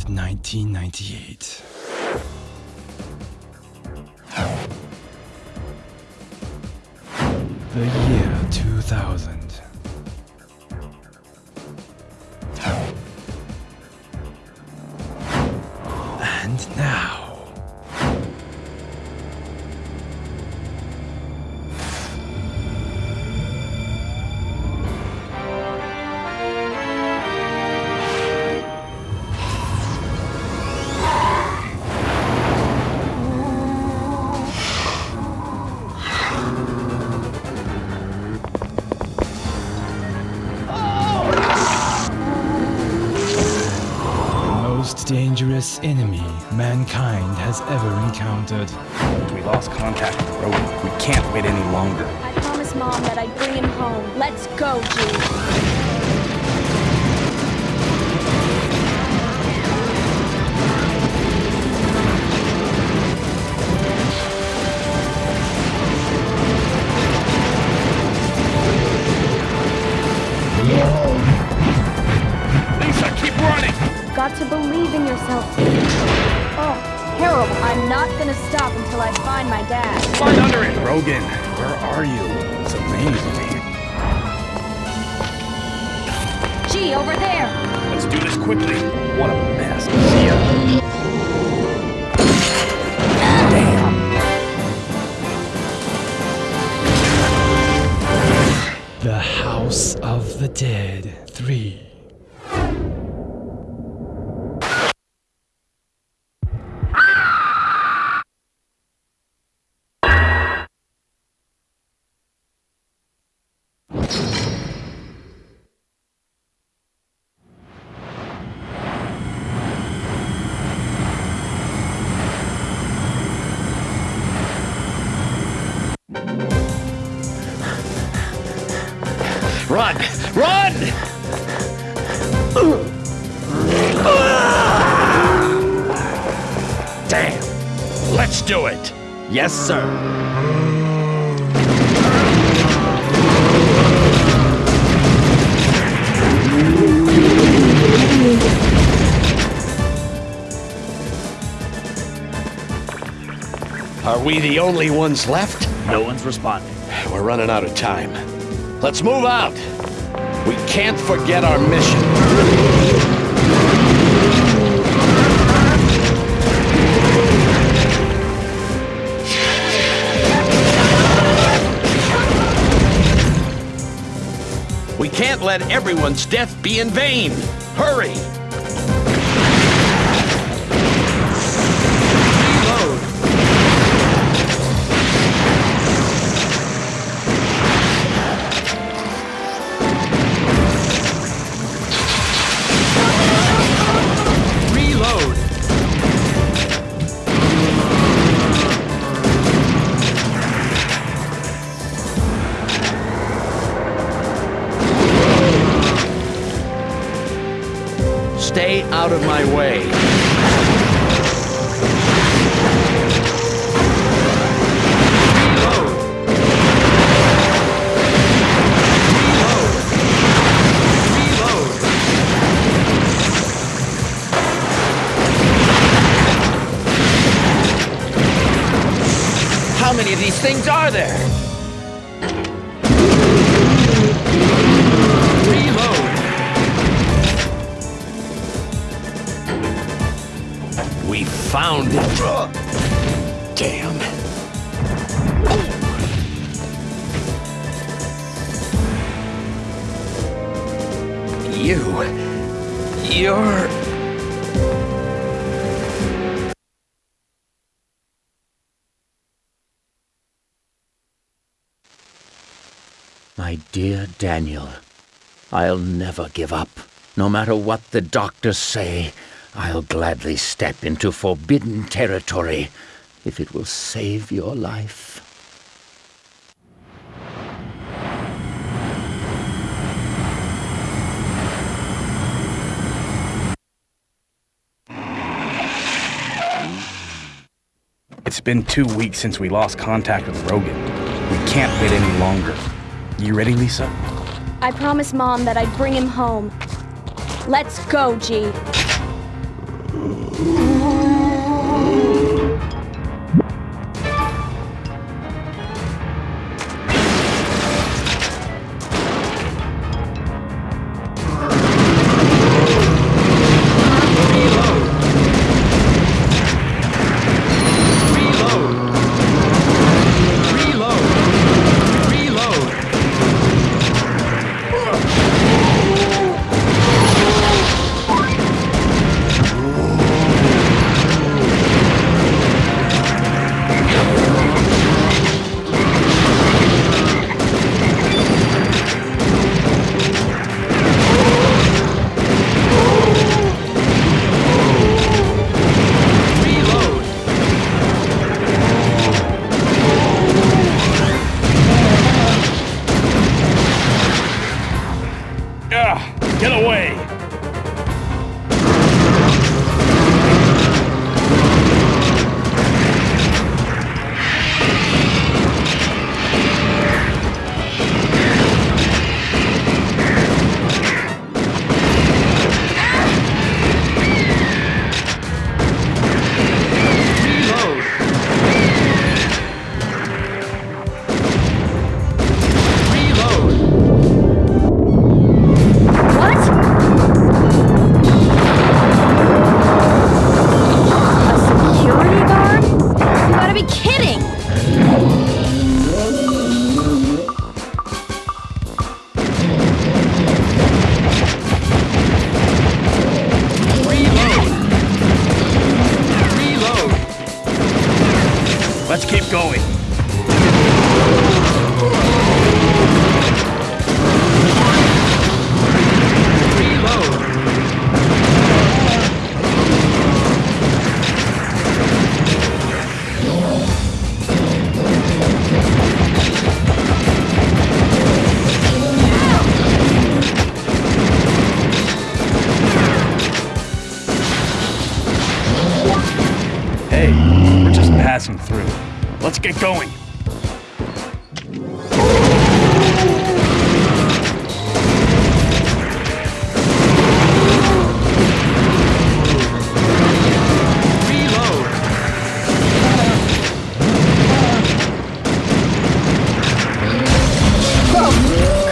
10th, 1998. The year 2000. Dangerous enemy mankind has ever encountered. We lost contact with Rogan. We can't wait any longer. I promised Mom that I'd bring him home. Let's go, G. not gonna stop until I find my dad. Find under it! Rogan, where are you? It's amazing. G, over there. Let's do this quickly. What a mess. See ya. The House of the Dead 3. Sir. Are we the only ones left? No one's responding. We're running out of time. Let's move out. We can't forget our mission. Let everyone's death be in vain. Hurry! Of my way. How many of these things are there? Found it. Damn. You. You're. My dear Daniel, I'll never give up. No matter what the doctors say, I'll gladly step into forbidden territory if it will save your life. It's been two weeks since we lost contact with Rogan. We can't wait any longer. You ready, Lisa? I promised Mom that I'd bring him home. Let's go, G. Reload. Get going.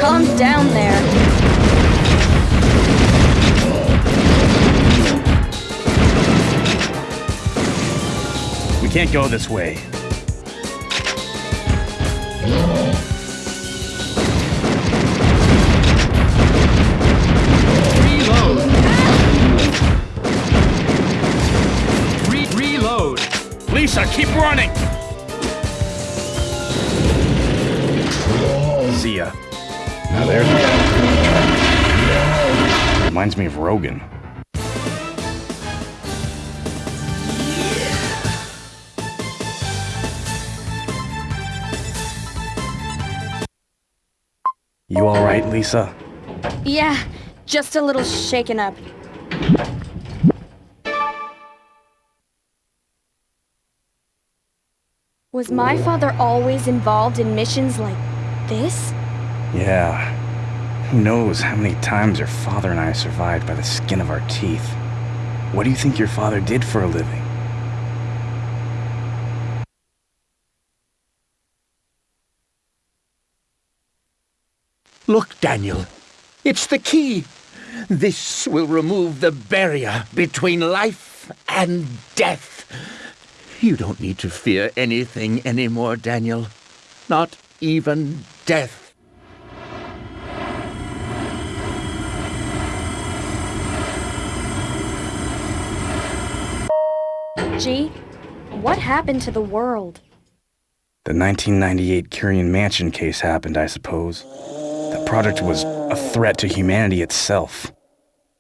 Calm down there. We can't go this way. Keep running! See ya. Now there's Reminds me of Rogan. You alright, Lisa? Yeah, just a little shaken up. Was my father always involved in missions like this? Yeah. Who knows how many times your father and I survived by the skin of our teeth? What do you think your father did for a living? Look, Daniel. It's the key. This will remove the barrier between life and death. You don't need to fear anything anymore, Daniel. Not even death. G, what happened to the world? The 1998 Curien Mansion case happened, I suppose. The project was a threat to humanity itself.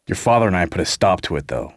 Your father and I put a stop to it, though.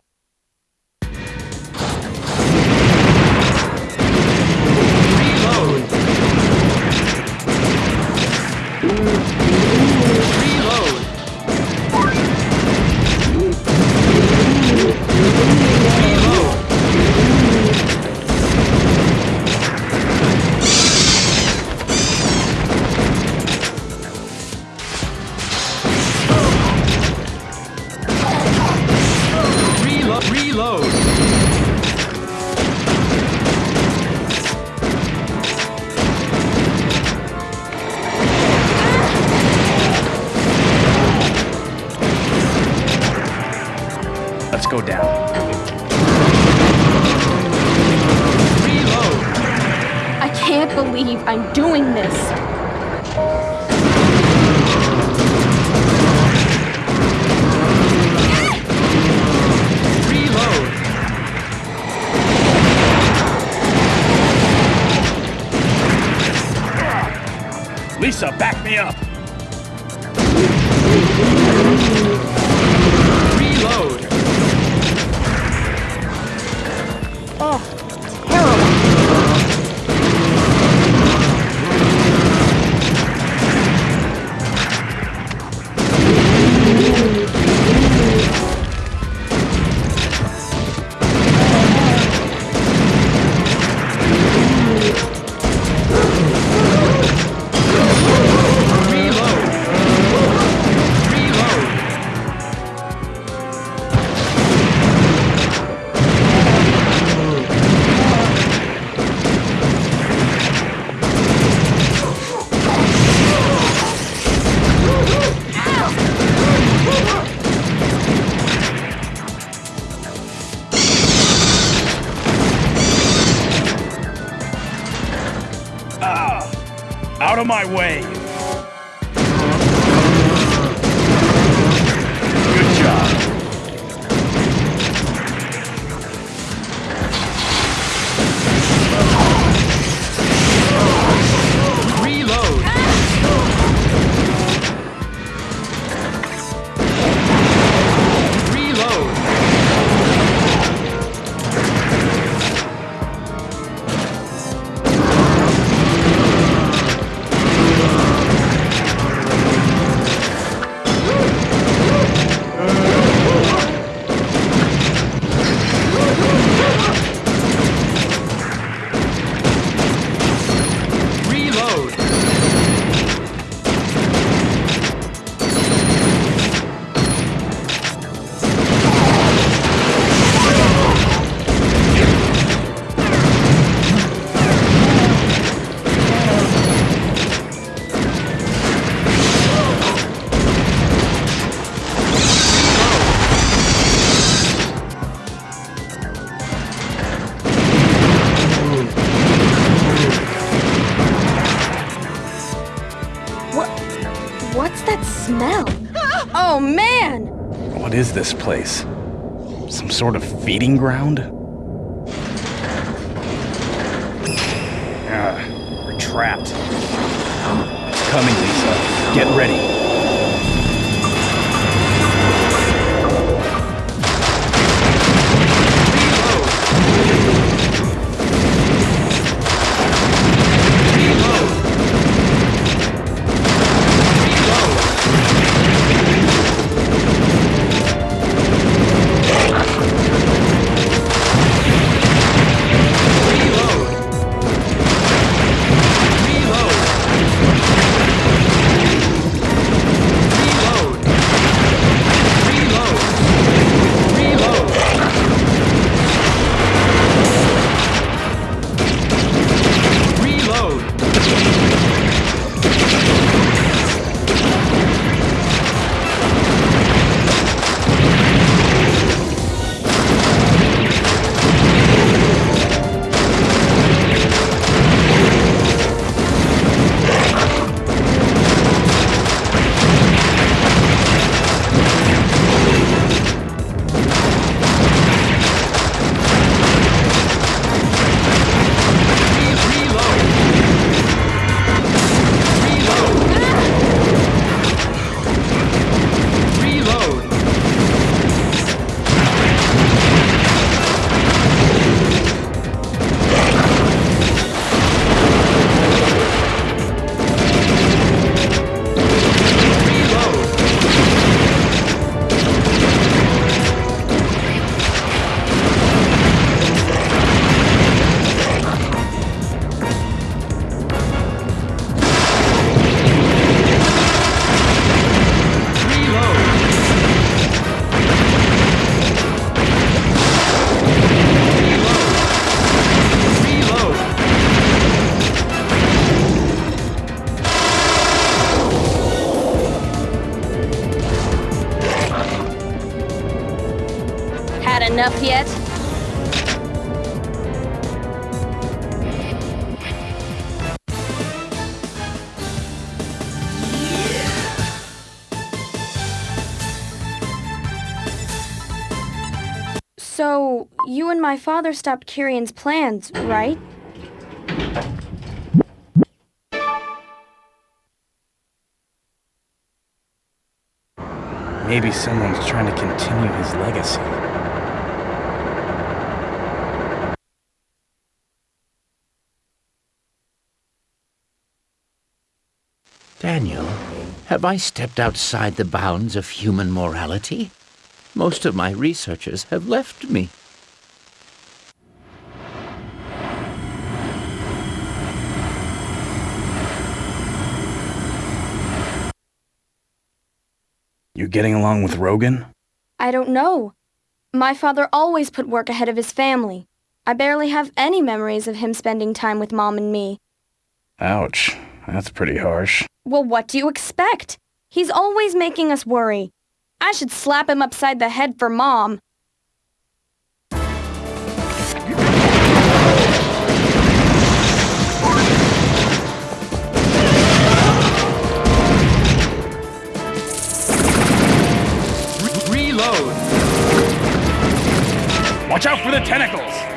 Believe I'm doing this. Lisa, back me up! Out of my way! Smell? Oh man! What is this place? Some sort of feeding ground? Ah, we're trapped. It's coming, Lisa. Get ready. So, you and my father stopped Curien's plans, right? Maybe someone's trying to continue his legacy. Daniel, have I stepped outside the bounds of human morality? Most of my researchers have left me. You're getting along with Rogan? I don't know. My father always put work ahead of his family. I barely have any memories of him spending time with Mom and me. Ouch. That's pretty harsh. Well, what do you expect? He's always making us worry. I should slap him upside the head for Mom. Reload! Watch out for the tentacles!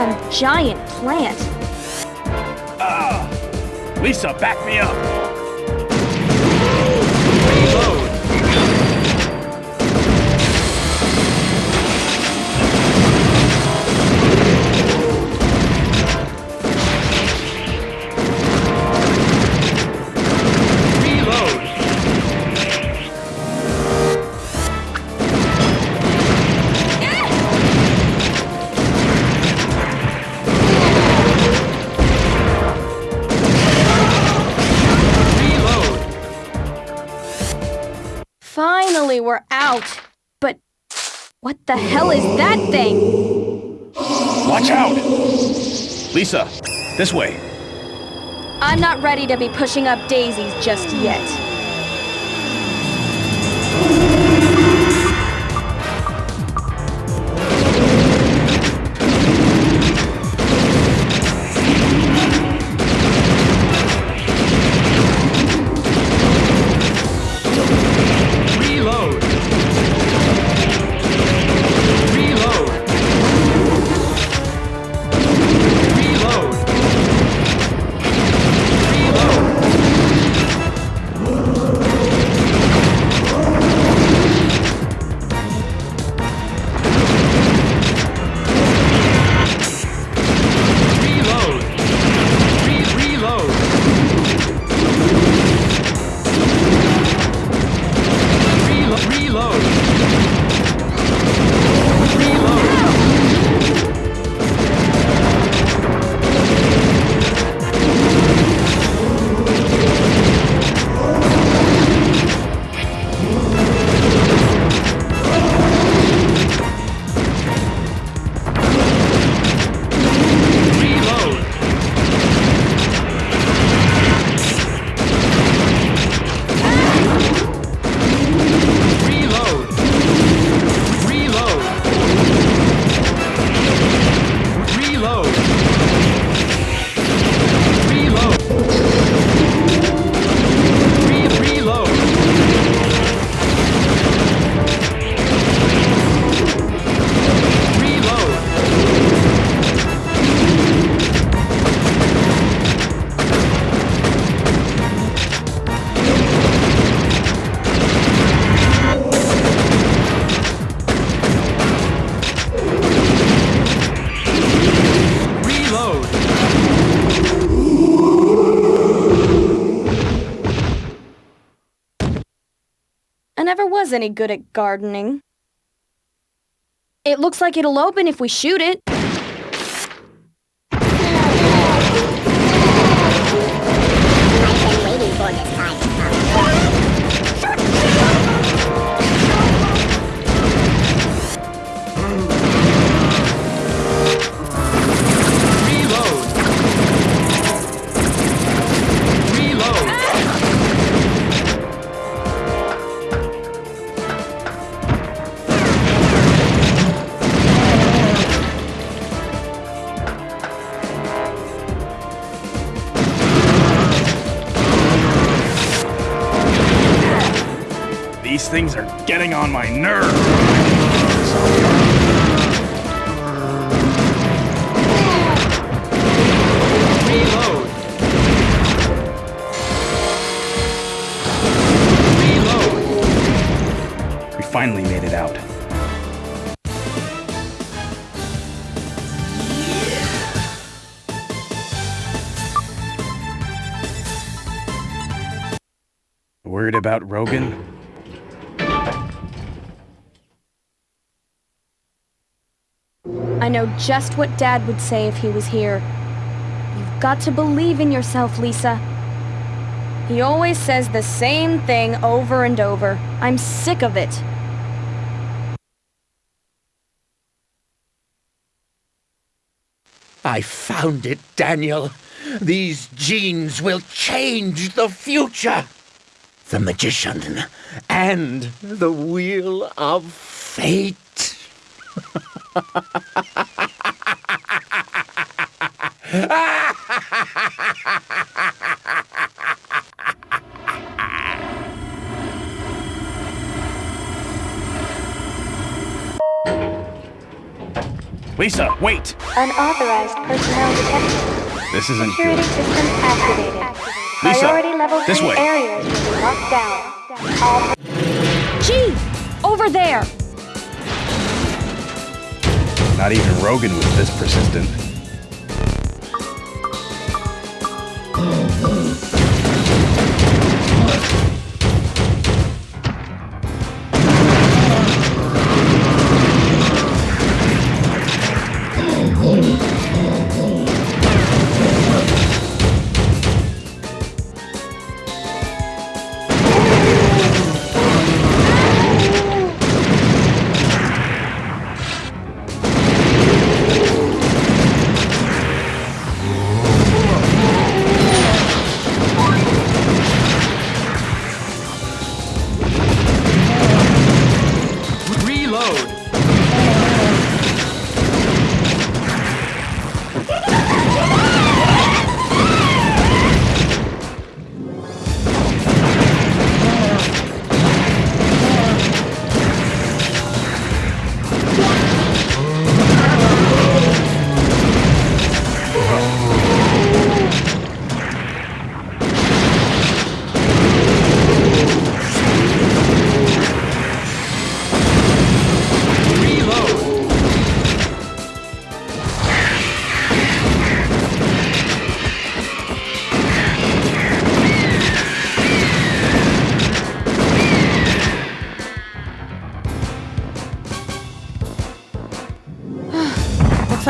Some giant plant. Ah! Lisa, back me up! What the hell is that thing? Watch out! Lisa, this way. I'm not ready to be pushing up daisies just yet. Was any good at gardening. It looks like it'll open if we shoot it. Things are getting on my nerves. Finally made it out. Worried about Rogan? Know just what Dad would say if he was here. You've got to believe in yourself, Lisa. He always says the same thing over and over. I'm sick of it. I found it, Daniel. These genes will change the future. The magician and the wheel of fate. Lisa, wait! Unauthorized personnel detected. This isn't Security good. system activated. Lisa, Priority level this 3 way. areas will be locked down. All Chief! Over there! Not even Rogan was this persistent.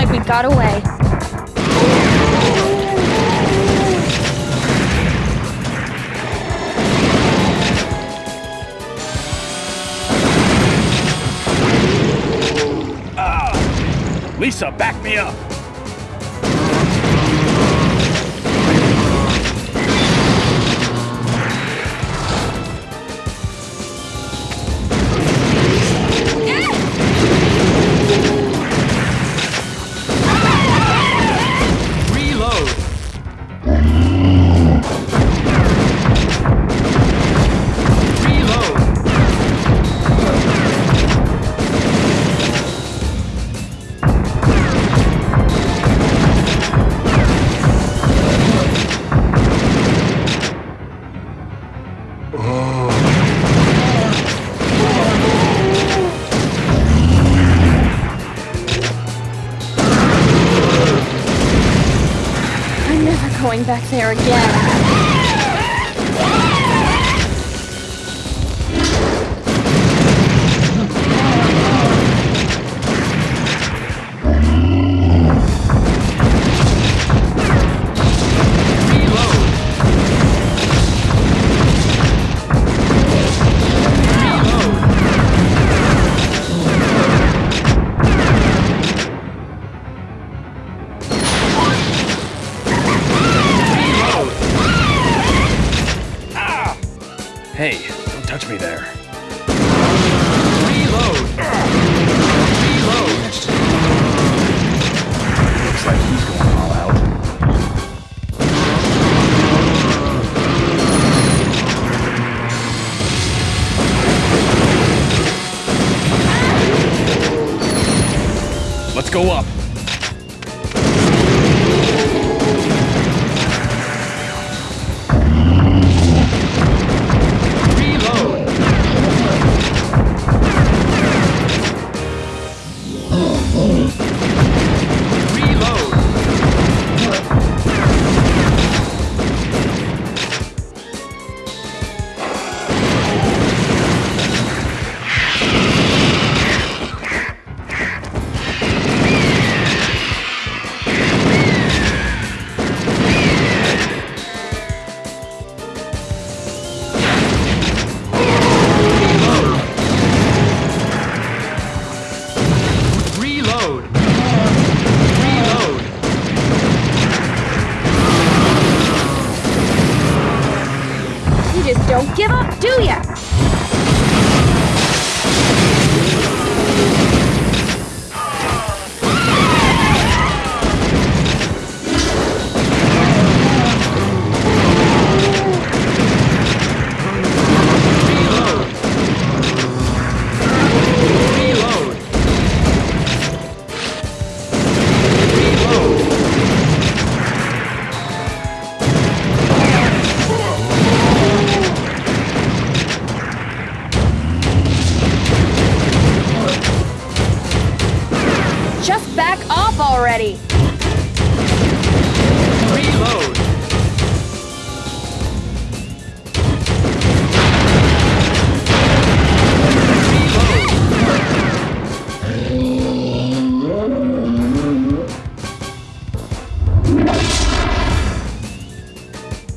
Like we got away. Ah! Lisa, back me up! Back there again.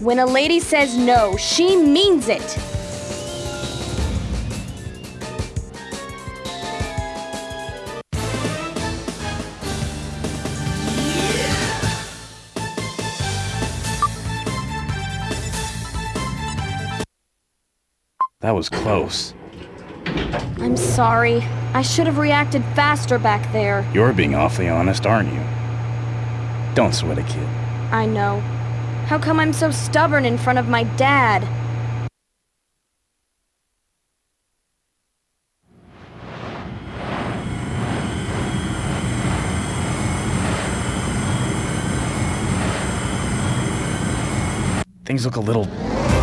When a lady says no, she means it! That was close. I'm sorry. I should have reacted faster back there. You're being awfully honest, aren't you? Don't sweat a kid. I know. How come I'm so stubborn in front of my dad? Things look a little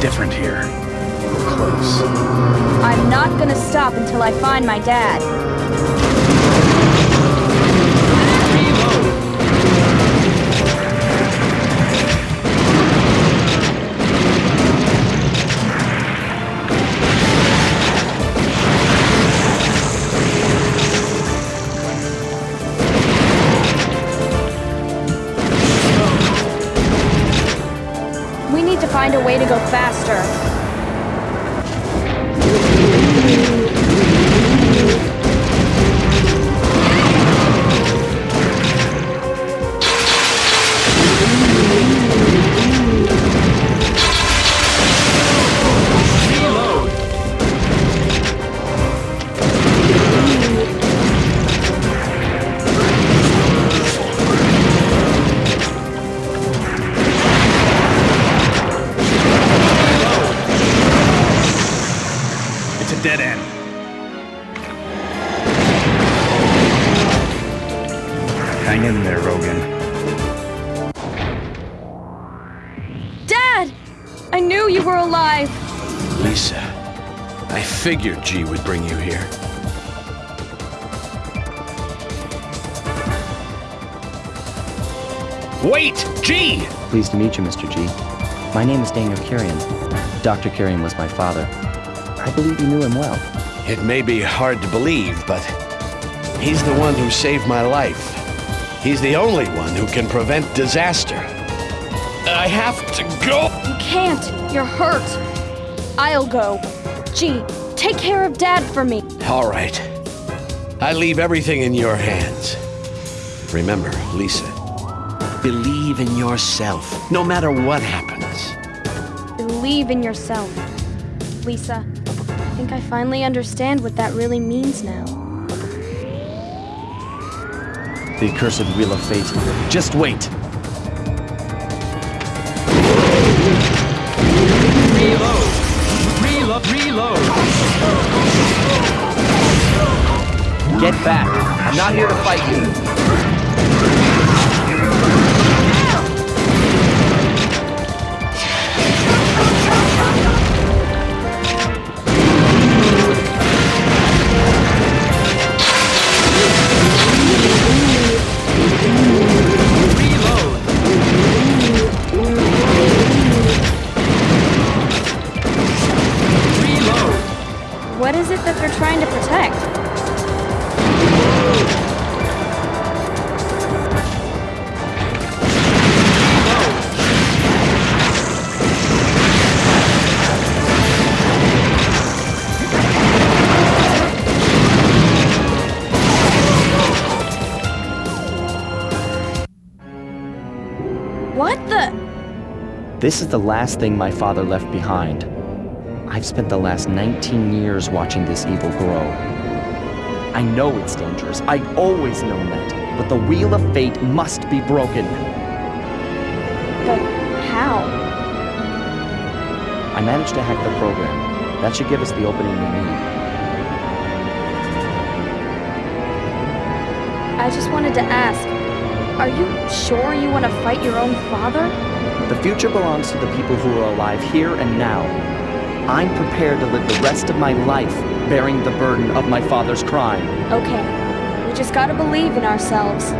different here. We're close. I'm not gonna stop until I find my dad. Find a way to go faster. Figured G would bring you here. Wait! G! Pleased to meet you, Mr. G. My name is Daniel Curien. Dr. Curien was my father. I believe you knew him well. It may be hard to believe, but he's the one who saved my life. He's the only one who can prevent disaster. I have to go. You can't! You're hurt! I'll go. Gee, take care of Dad for me. All right. I leave everything in your hands. Remember, Lisa, believe in yourself, no matter what happens. Believe in yourself. Lisa. I think I finally understand what that really means now. The accursed Wheel of Fate. Just wait! Get back! I'm not here to fight you! This is the last thing my father left behind. I've spent the last 19 years watching this evil grow. I know it's dangerous. I've always known that. But the Wheel of Fate must be broken. But how? I managed to hack the program. That should give us the opening we need. I just wanted to ask, are you sure you want to fight your own father? The future belongs to the people who are alive here and now. I'm prepared to live the rest of my life bearing the burden of my father's crime. Okay, we just gotta believe in ourselves.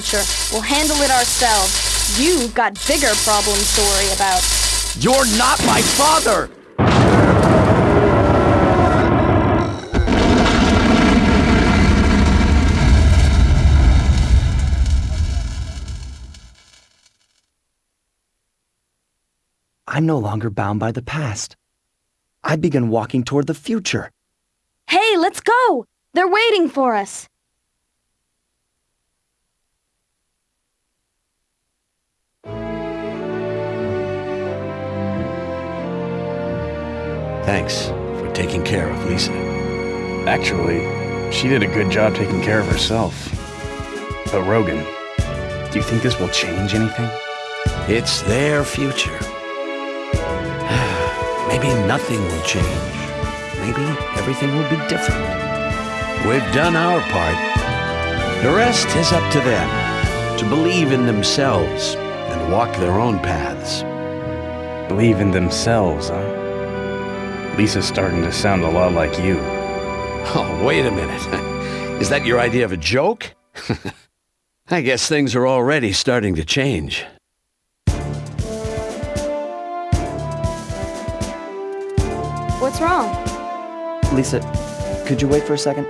Future. We'll handle it ourselves. You've got bigger problems to worry about. You're not my father! I'm no longer bound by the past. I begin walking toward the future. Hey, let's go! They're waiting for us. Thanks for taking care of Lisa. Actually, she did a good job taking care of herself. But Rogan, do you think this will change anything? It's their future. Maybe nothing will change. Maybe everything will be different. We've done our part. The rest is up to them to believe in themselves and walk their own paths. Believe in themselves, huh? Lisa's starting to sound a lot like you. Oh, wait a minute. Is that your idea of a joke? I guess things are already starting to change. What's wrong? Lisa, could you wait for a second?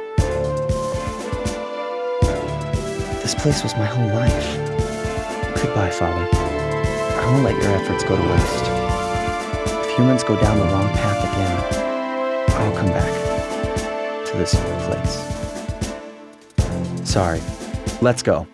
This place was my whole life. Goodbye, Father. I won't let your efforts go to waste. Humans go down the wrong path again, I'll come back to this place. Sorry. Let's go.